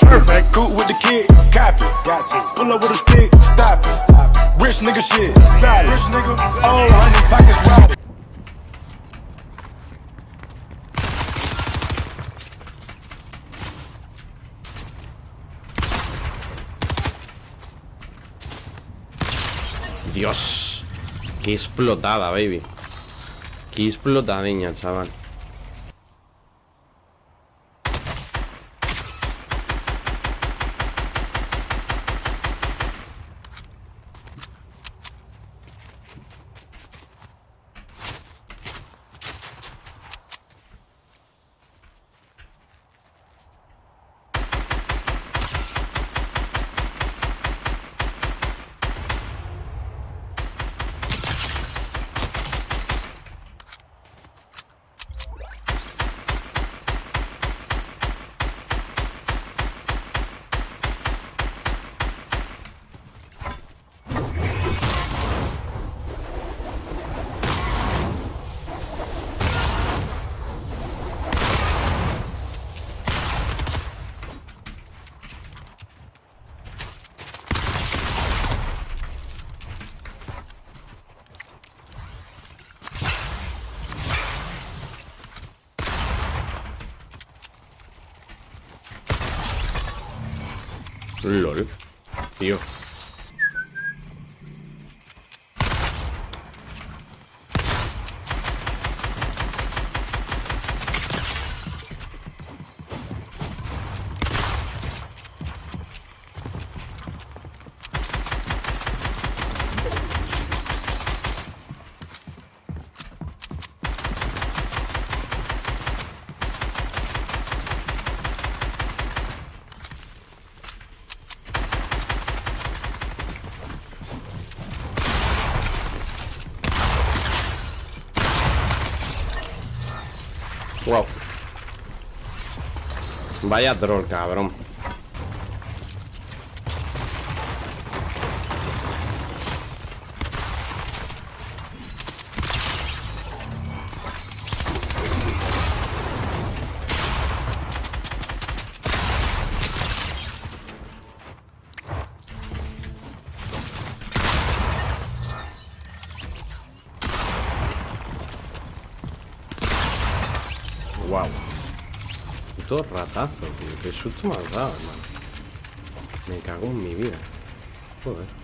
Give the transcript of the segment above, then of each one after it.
Perfect, cool with the kid, copy. Pull up with a stick, stop it. Rich nigga shit, solid. Rich nigga, oh, honey, pockets robbed. Dios Qué explotada, baby Qué explotadiña, chaval LOL. Tío Wow. Vaya troll, cabrón Wow. Puto ratazo, tío. Qué susto me has dado, hermano. Me cago en mi vida. Joder.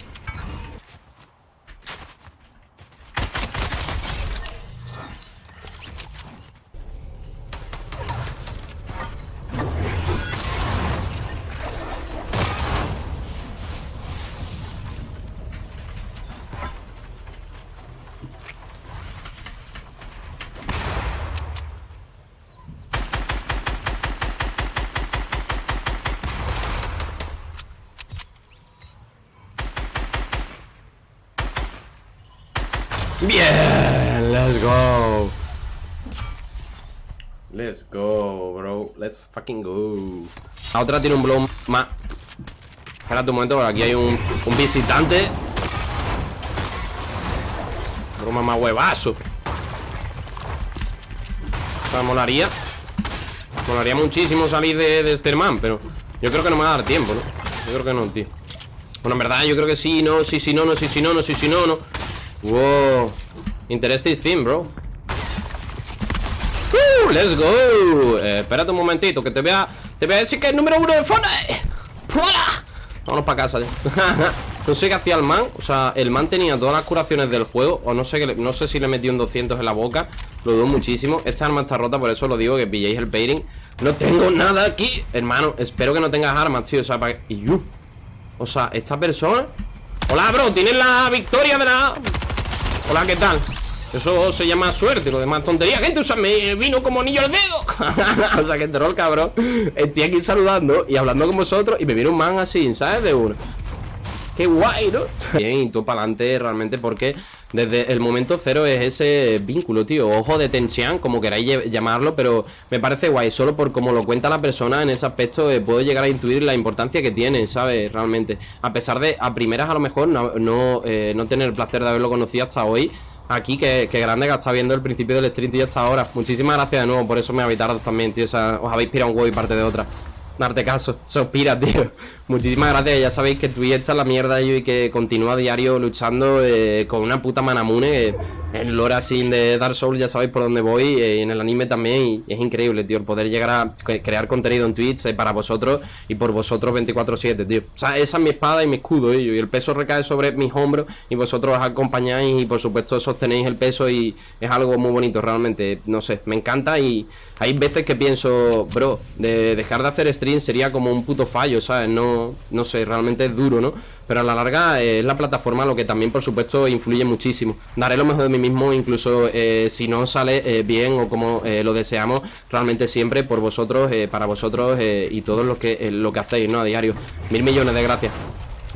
Bien, let's go. Let's go, bro. Let's fucking go. La otra tiene un blow más. Espérate un momento, porque aquí hay un, un visitante. Broma más huevazo. O sea, molaría. Molaría muchísimo salir de, de este man, pero yo creo que no me va a dar tiempo, ¿no? Yo creo que no, tío. Bueno, en verdad, yo creo que sí, no, sí, sí, no, no, sí, sí, no, no, sí, sí, no, no. Wow. Interesting theme, bro. Uh, let's go. Eh, espérate un momentito, que te voy a. Te voy a decir que es número uno de Fortnite. Vámonos para casa no sé qué hacía el man. O sea, el man tenía todas las curaciones del juego. O no sé, que no sé si le metí un 200 en la boca. Lo dudo muchísimo. Esta arma está rota, por eso lo digo que pilléis el pairing. No tengo nada aquí. Hermano, espero que no tengas armas, tío. O sea, para. You. O sea, esta persona. Hola, bro. Tienes la victoria la. Hola, ¿qué tal? Eso se llama suerte, lo demás tontería. Gente, o sea, me vino como anillo al dedo. O sea, que troll, cabrón. Estoy aquí saludando y hablando con vosotros Y me viene un man así, ¿sabes? De uno Qué guay, ¿no? Bien, y tú para adelante realmente porque desde el momento cero es ese vínculo, tío. Ojo de tensión, como queráis llamarlo Pero me parece guay, solo por como lo cuenta la persona En ese aspecto eh, puedo llegar a intuir la importancia que tiene, ¿sabes? Realmente. A pesar de, a primeras a lo mejor no, no, eh, no tener el placer de haberlo conocido hasta hoy Aquí, que, que grande que está viendo el principio del stream, tío, hasta ahora. Muchísimas gracias de nuevo, por eso me habéis tardado también, tío. O sea, os habéis pirado un huevo y parte de otra. Darte caso, se os pira, tío. Muchísimas gracias, ya sabéis que Twitch está la mierda y que continúa diario luchando eh, con una puta manamune. Eh, en lore así de Dark Souls ya sabéis por dónde voy, eh, en el anime también, y es increíble, tío, el poder llegar a crear contenido en Twitch eh, para vosotros y por vosotros 24-7, tío. O sea, esa es mi espada y mi escudo, y el peso recae sobre mis hombros y vosotros os acompañáis y por supuesto sostenéis el peso y es algo muy bonito, realmente, no sé, me encanta y hay veces que pienso, bro, de dejar de hacer stream sería como un puto fallo, ¿sabes? No, no sé, realmente es duro, ¿no? Pero a la larga eh, es la plataforma lo que también, por supuesto, influye muchísimo. Daré lo mejor de mí mismo, incluso eh, si no sale eh, bien o como lo deseamos, realmente siempre por vosotros, para vosotros y todos los que, lo que hacéis, ¿no? A diario. Mil millones de gracias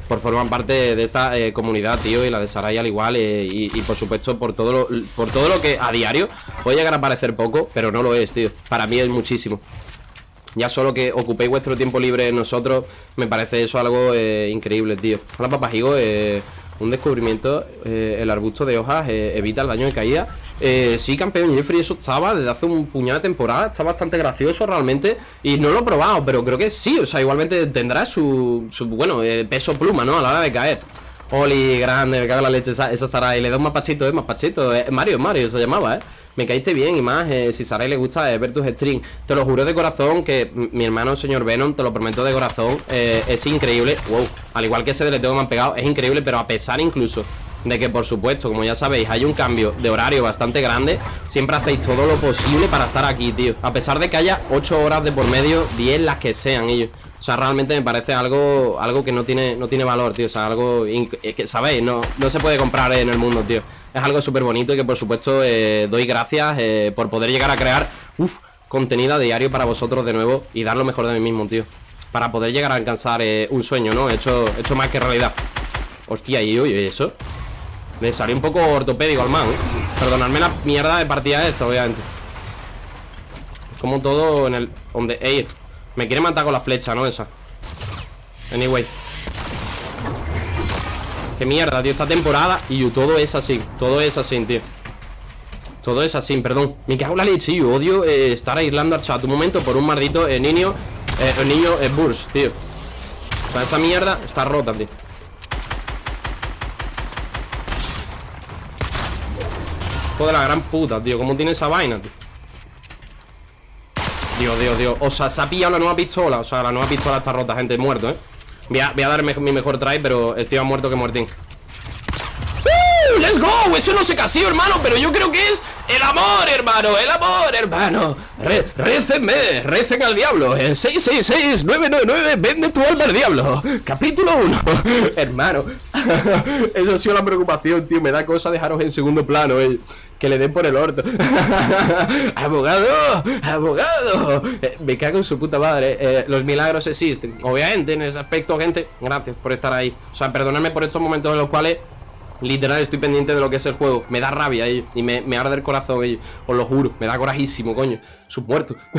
por formar parte de esta comunidad, tío, y la de Saray al igual, y, por supuesto por todo, lo, por todo lo que a diario puede llegar a parecer poco, pero no lo es, tío. Para mí es muchísimo. Ya solo que ocupéis vuestro tiempo libre nosotros Me parece eso algo eh, increíble, tío. Hola papajigo, eh, un descubrimiento eh, El arbusto de hojas eh, evita el daño de caída Sí, campeón Jeffrey, eso estaba desde hace un puñado de temporada Está bastante gracioso realmente Y no lo he probado, pero creo que sí O sea, igualmente tendrá su, su bueno, peso pluma, ¿no? A la hora de caer Oli, grande, me cago en la leche esa, esa Y Le da un mapachito, eh, mapachito Mario, Mario se llamaba, eh. Me caíste bien y más, eh, si Sarai le gusta eh, ver tus streams. Te lo juro de corazón que mi hermano, señor Venom, te lo prometo de corazón eh, Es increíble, wow, al igual que ese deleteo que me han pegado Es increíble, pero a pesar incluso de que por supuesto, como ya sabéis, hay un cambio de horario bastante grande Siempre hacéis todo lo posible para estar aquí, tío. A pesar de que haya 8 horas de por medio, 10 las que sean ellos O sea, realmente me parece algo algo que no tiene, no tiene valor, tío O sea, algo que, ¿sabéis? No, no se puede comprar en el mundo, tío es algo súper bonito y que por supuesto eh, doy gracias eh, por poder llegar a crear contenido diario para vosotros de nuevo y dar lo mejor de mí mismo, tío. Para poder llegar a alcanzar eh, un sueño, ¿no? Hecho, hecho más que realidad. Hostia, y oye, eso. Le salió un poco ortopédico al man. Perdonadme la mierda de partida esta, obviamente. Como todo en el... Donde... Ey, me quiere matar con la flecha, ¿no? Esa. Anyway. Qué mierda, tío, esta temporada Y todo es así, todo es así, tío Todo es así, perdón Me cago en la leche, yo odio eh, estar aislando al chat Un momento por un maldito eh, niño eh, niño eh, burst, tío O sea, esa mierda está rota, tío Hijo de la gran puta, tío ¿Cómo tiene esa vaina, tío? Dios, Dios, Dios. O sea, se ha pillado la nueva pistola O sea, la nueva pistola está rota, gente, muerto, ¿eh? Voy a, dar mi mejor try, pero estoy más muerto que muertín. ¡Uh! ¡Let's go! Eso no se casó, hermano, pero yo creo que es el amor, hermano, el amor, hermano. Re Récenme, recen al diablo. 666-999, vende tu alma al diablo. Capítulo 1 Hermano. Eso ha sido la preocupación, tío. Me da cosa dejaros en segundo plano, eh que le den por el orto. ¡Abogado! ¡Abogado! Eh, me cago en su puta madre. Eh, Los milagros existen. Obviamente, en ese aspecto, gente Gracias por estar ahí. O sea, perdonadme por estos momentos en los cuales Literal estoy pendiente de lo que es el juego. Me da rabia, ellos Y me, me arde el corazón, ellos Os lo juro. Me da corajísimo, coño. Sus muertos